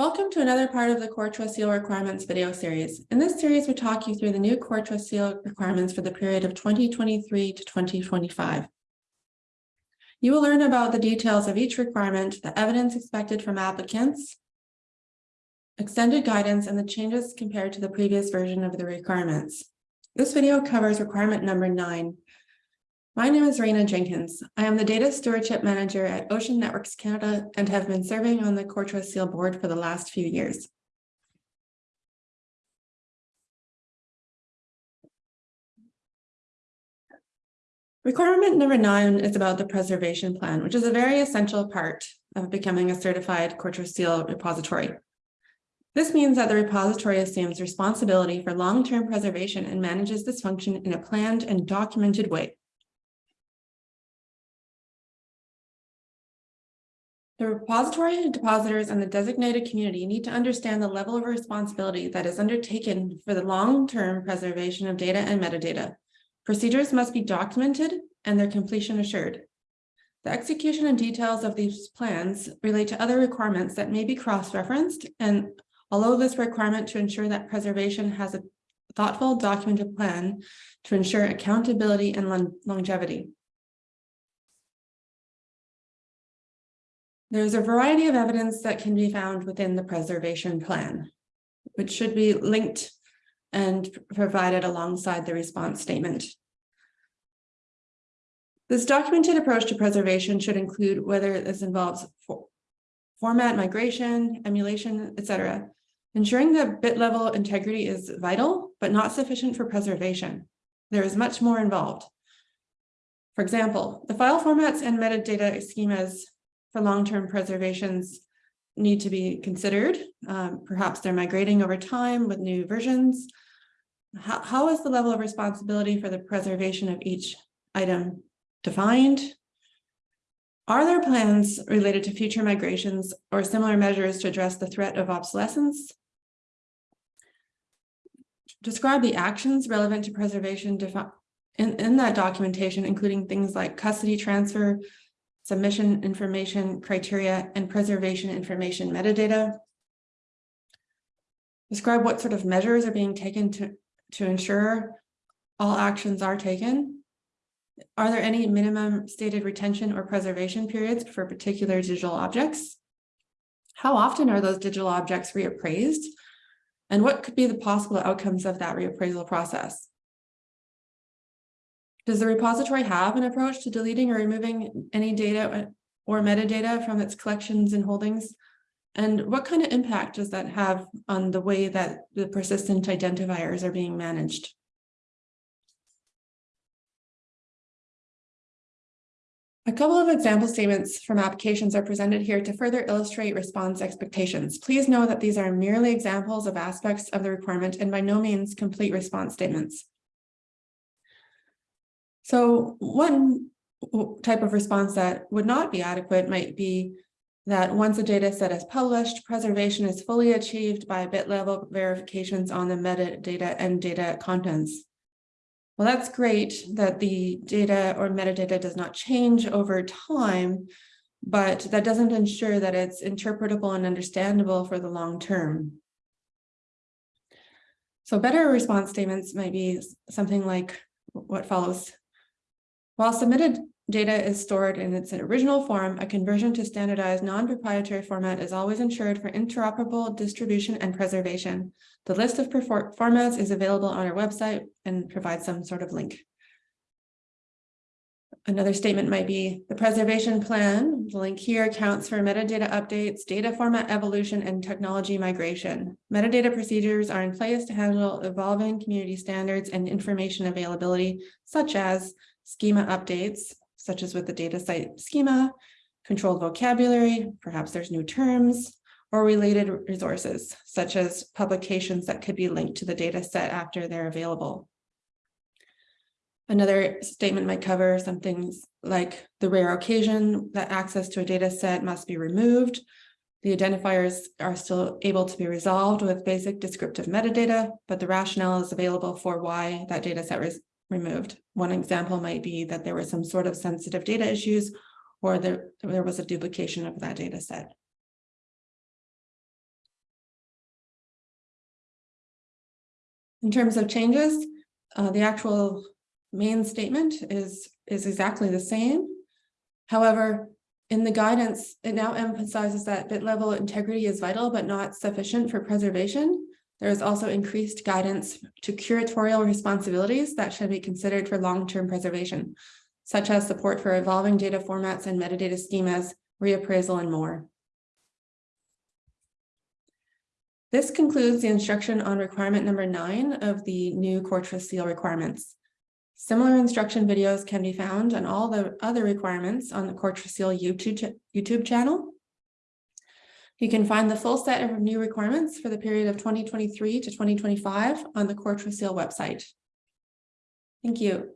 Welcome to another part of the Core Trust Seal Requirements video series. In this series, we talk you through the new Core Trust Seal requirements for the period of 2023 to 2025. You will learn about the details of each requirement, the evidence expected from applicants, extended guidance, and the changes compared to the previous version of the requirements. This video covers requirement number nine, my name is Reyna Jenkyns. I am the Data Stewardship Manager at Ocean Networks Canada and have been serving on the Trust Seal board for the last few years. Requirement number nine is about the preservation plan, which is a very essential part of becoming a certified Trust Seal repository. This means that the repository assumes responsibility for long-term preservation and manages this function in a planned and documented way. The repository and depositors and the designated community need to understand the level of responsibility that is undertaken for the long-term preservation of data and metadata. Procedures must be documented and their completion assured. The execution and details of these plans relate to other requirements that may be cross-referenced and although this requirement to ensure that preservation has a thoughtful documented plan to ensure accountability and longevity. There's a variety of evidence that can be found within the preservation plan, which should be linked and provided alongside the response statement. This documented approach to preservation should include whether this involves for format migration, emulation, etc. Ensuring the bit level integrity is vital, but not sufficient for preservation. There is much more involved. For example, the file formats and metadata schemas for long-term preservations need to be considered. Um, perhaps they're migrating over time with new versions. How, how is the level of responsibility for the preservation of each item defined? Are there plans related to future migrations or similar measures to address the threat of obsolescence? Describe the actions relevant to preservation in, in that documentation, including things like custody transfer, submission information criteria, and preservation information metadata. Describe what sort of measures are being taken to, to ensure all actions are taken. Are there any minimum stated retention or preservation periods for particular digital objects? How often are those digital objects reappraised? And what could be the possible outcomes of that reappraisal process? Does the repository have an approach to deleting or removing any data or metadata from its collections and holdings? And what kind of impact does that have on the way that the persistent identifiers are being managed? A couple of example statements from applications are presented here to further illustrate response expectations. Please know that these are merely examples of aspects of the requirement and by no means complete response statements. So one type of response that would not be adequate might be that once a data set is published, preservation is fully achieved by bit level verifications on the metadata and data contents. Well, that's great that the data or metadata does not change over time, but that doesn't ensure that it's interpretable and understandable for the long term. So better response statements might be something like what follows. While submitted data is stored in its original form, a conversion to standardized non-proprietary format is always ensured for interoperable distribution and preservation. The list of formats is available on our website and provides some sort of link. Another statement might be the preservation plan, the link here accounts for metadata updates, data format evolution, and technology migration. Metadata procedures are in place to handle evolving community standards and information availability, such as schema updates, such as with the DataCite schema, controlled vocabulary, perhaps there's new terms, or related resources, such as publications that could be linked to the data set after they're available. Another statement might cover some things like the rare occasion that access to a data set must be removed. The identifiers are still able to be resolved with basic descriptive metadata, but the rationale is available for why that data set removed. One example might be that there were some sort of sensitive data issues or there, there was a duplication of that data set. In terms of changes, uh, the actual main statement is, is exactly the same. However, in the guidance, it now emphasizes that bit level integrity is vital but not sufficient for preservation. There is also increased guidance to curatorial responsibilities that should be considered for long-term preservation, such as support for evolving data formats and metadata schemas, reappraisal, and more. This concludes the instruction on requirement number nine of the new Core Trust Seal requirements. Similar instruction videos can be found on all the other requirements on the Core Trust Seal YouTube, YouTube channel. You can find the full set of new requirements for the period of 2023 to 2025 on the Core Trust Seal website. Thank you.